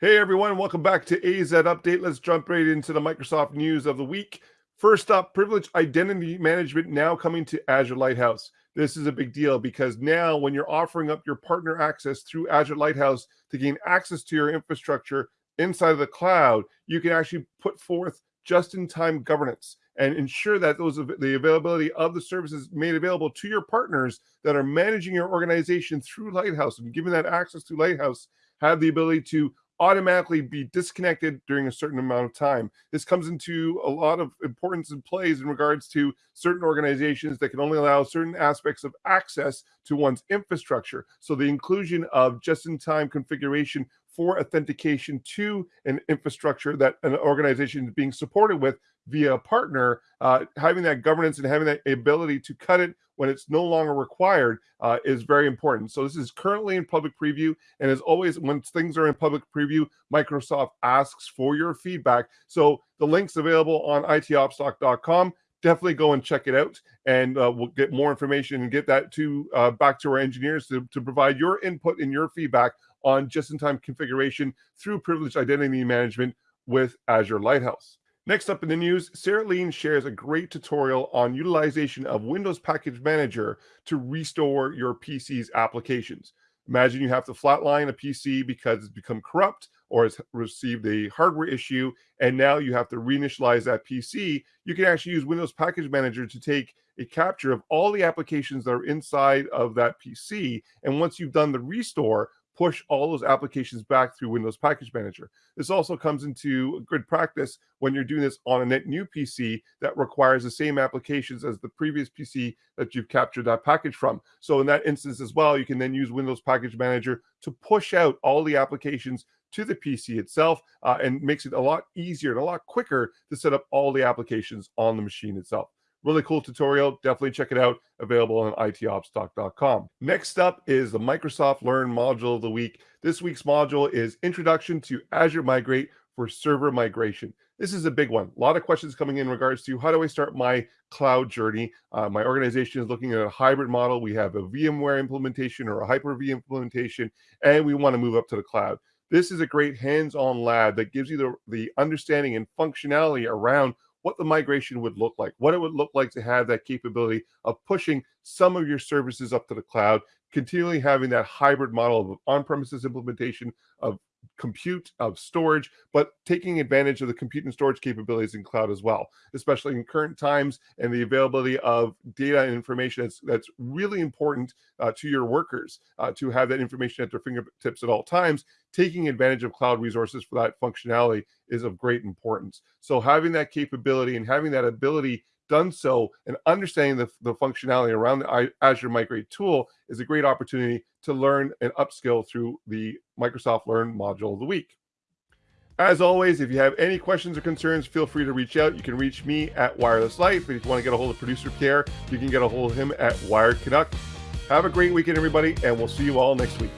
Hey everyone, welcome back to AZ Update. Let's jump right into the Microsoft news of the week. First up, privileged identity management now coming to Azure Lighthouse. This is a big deal because now when you're offering up your partner access through Azure Lighthouse to gain access to your infrastructure inside of the cloud, you can actually put forth just-in-time governance and ensure that those the availability of the services made available to your partners that are managing your organization through Lighthouse and giving that access to Lighthouse have the ability to automatically be disconnected during a certain amount of time. This comes into a lot of importance and plays in regards to certain organizations that can only allow certain aspects of access to one's infrastructure. So the inclusion of just-in-time configuration for authentication to an infrastructure that an organization is being supported with via a partner, uh, having that governance and having that ability to cut it when it's no longer required uh, is very important. So this is currently in public preview. And as always, when things are in public preview, Microsoft asks for your feedback. So the link's available on itopstalk.com. Definitely go and check it out, and uh, we'll get more information and get that to uh, back to our engineers to, to provide your input and your feedback on just-in-time configuration through privileged identity management with Azure Lighthouse. Next up in the news, Sarah Lean shares a great tutorial on utilization of Windows Package Manager to restore your PC's applications. Imagine you have to flatline a PC because it's become corrupt or has received a hardware issue, and now you have to reinitialize that PC. You can actually use Windows Package Manager to take a capture of all the applications that are inside of that PC. And once you've done the restore, push all those applications back through Windows Package Manager. This also comes into good practice when you're doing this on a net new PC that requires the same applications as the previous PC that you've captured that package from. So in that instance as well, you can then use Windows Package Manager to push out all the applications to the PC itself uh, and makes it a lot easier and a lot quicker to set up all the applications on the machine itself. Really cool tutorial. Definitely check it out. Available on itopstalk.com. Next up is the Microsoft Learn module of the week. This week's module is Introduction to Azure Migrate for Server Migration. This is a big one. A lot of questions coming in regards to how do I start my cloud journey? Uh, my organization is looking at a hybrid model. We have a VMware implementation or a Hyper-V implementation, and we want to move up to the cloud. This is a great hands-on lab that gives you the, the understanding and functionality around what the migration would look like, what it would look like to have that capability of pushing some of your services up to the cloud, continually having that hybrid model of on-premises implementation of compute of storage, but taking advantage of the compute and storage capabilities in cloud as well, especially in current times and the availability of data and information that's, that's really important uh, to your workers uh, to have that information at their fingertips at all times. Taking advantage of cloud resources for that functionality is of great importance. So having that capability and having that ability done so and understanding the, the functionality around the Azure Migrate tool is a great opportunity to learn and upskill through the Microsoft Learn module of the week. As always, if you have any questions or concerns, feel free to reach out. You can reach me at Wireless Life. If you want to get a hold of producer Pierre, you can get a hold of him at Wired Canuck. Have a great weekend, everybody, and we'll see you all next week.